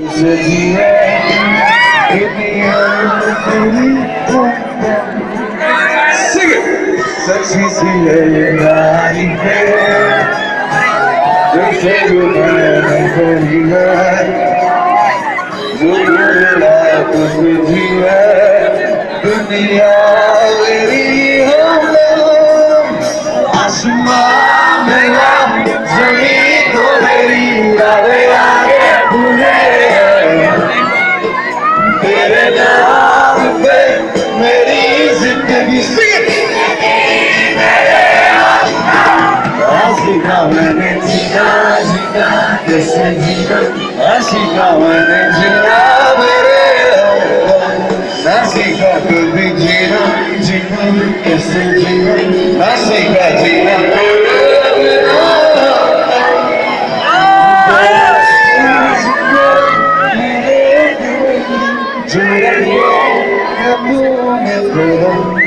Sing it! Sexy CA night fair. Just say goodbye and say goodnight. We'll do it like this with you. Put me already home. I smile, may I be free, go lady, I lay. मैंने जीना जीना जैसे जीना आशिका मैंने जीना मेरे नासिका कभी जीना जीना कैसे जीना नासिका जीना Tonight, yeah, I'm moving with them.